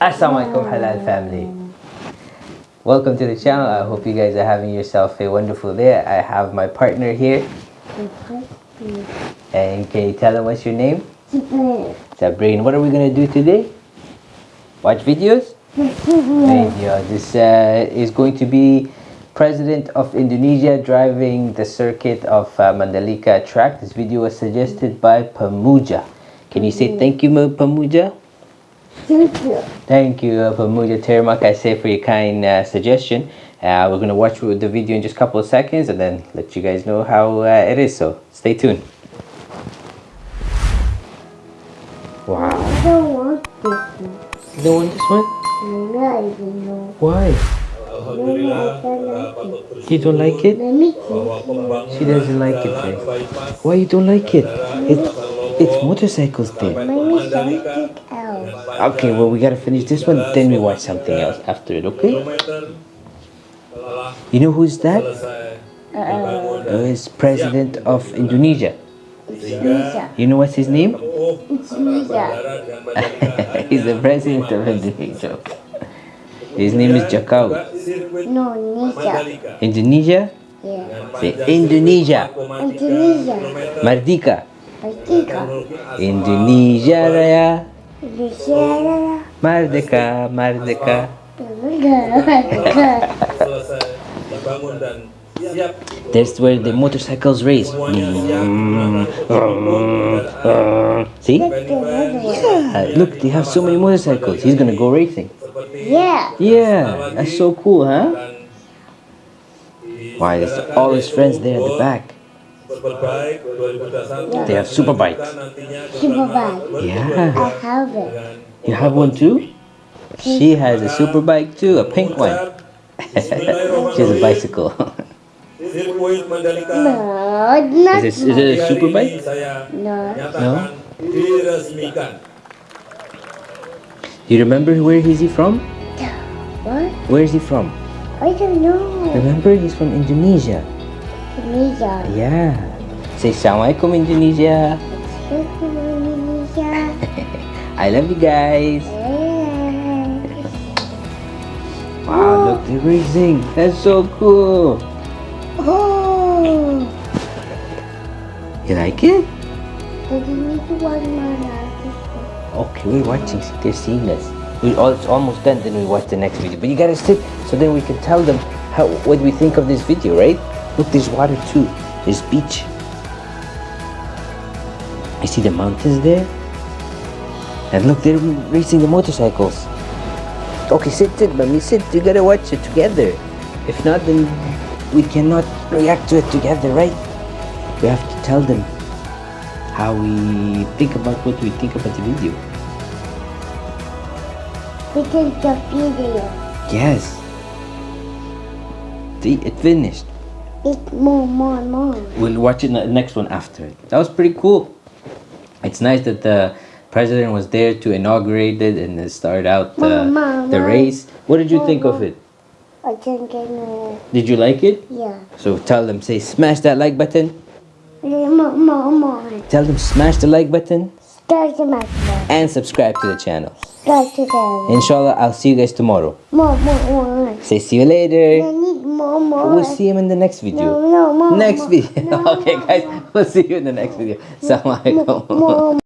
Assalamualaikum halal family. Welcome to the channel. I hope you guys are having yourself a wonderful day. I have my partner here. And can you tell them what's your name? Sabrine. What are we gonna do today? Watch videos? Video. This uh, is going to be President of Indonesia driving the circuit of uh, Mandalika track. This video was suggested by Pamuja. Can you say thank you, Pamuja? Thank you. Thank you, uh, Pamuja Terima kasih for your kind uh, suggestion. Uh, we're going to watch the video in just a couple of seconds and then let you guys know how uh, it is. So stay tuned. Wow. I don't want this one. You don't want this one? No, I don't know. Why? Alhamdulillah. I don't like it. You don't like it? Let me see. She doesn't like it. Babe. Why you don't like it? It's, it's motorcycles day. Mommy, something else. Okay, well we gotta finish this one, then we watch something else after it, okay? You know who's that? Uh, Uh, He's president of Indonesia. it's Lisa. You know what's his name? It's Lisa. He's the president of Indonesia. His name is Jakau. No, Lisa. Indonesia? Yeah. Say Indonesia. Indonesia. Merdeka. Merdeka. Indonesia Raya. Merdeka, Merdeka. Merdeka. selesai dibangun dan siap That's where the motorcycles race. Mm. See? Yeah, look, they have so many motorcycles. He's gonna go racing. Yeah. Yeah, that's so cool, huh? Why, there's all his friends there at the back. Superbike 2021 They have super nantinya Super bike. Yeah. I have it. You have one too? She has a super bike too, a pink one. she has a bicycle. No, not is, it, is it a super hari bike? ini saya No. nyatakan diresmikan You remember where is he from? What? Where is he from? I don't know. Remember, he's from Indonesia. Indonesia. Yeah. Say Assalamualaikum Indonesia. Indonesia. I love you guys. Wow, look, they're racing. That's so cool. Oh. You like it? Did need to watch my Okay, we're watching. They're seeing us. We all, it's almost done. Then we watch the next video. But you gotta sit so then we can tell them how what we think of this video, right? Look, there's water too. There's beach. I see the mountains there. And look, they're racing the motorcycles. Okay, sit, sit, mommy, sit. You gotta watch it together. If not, then we cannot react to it together, right? We have to tell them how we think about what we think about the video. Because the video. Yes. See, it finished. It's more, more, more. We'll watch it the next one after it. That was pretty cool. It's nice that the president was there to inaugurate it and start out the, Mama, the Mama. race. What did you think of it? I can get no. Did you like it? Yeah. So tell them, say, smash that like button. More, more, more. Tell them, smash the like button Start the match. and subscribe to the channel. Together. Inshallah, I'll see you guys tomorrow. More, more, more. Say, see you I later. Need more, more. We'll see him in the next video. No, no. Next video. Okay, guys, we'll see you in the next video. Assalamu alaikum. More,